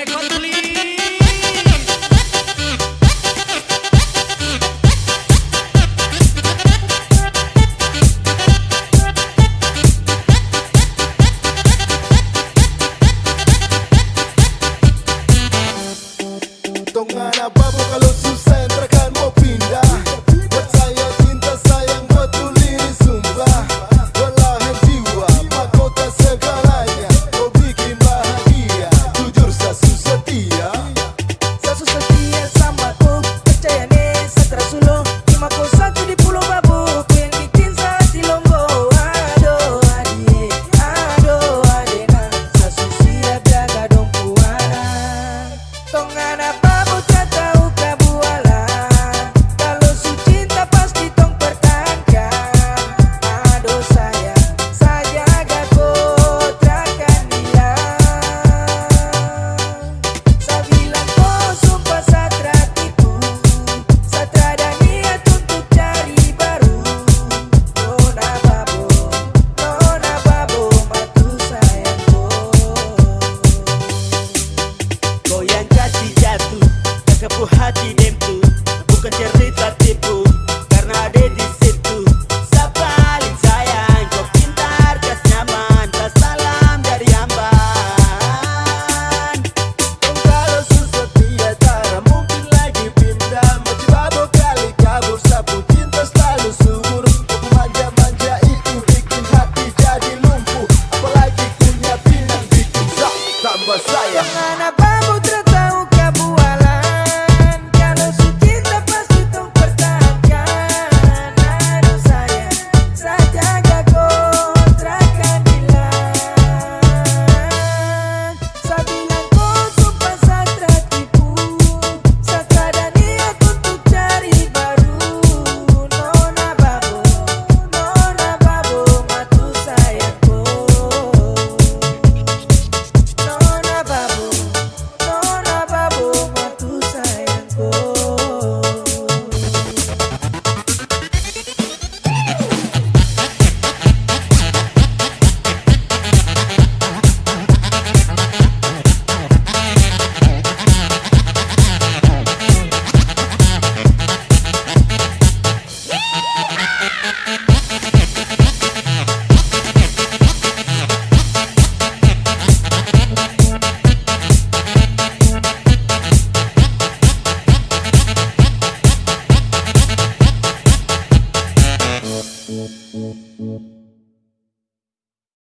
Direkod please Jangan apa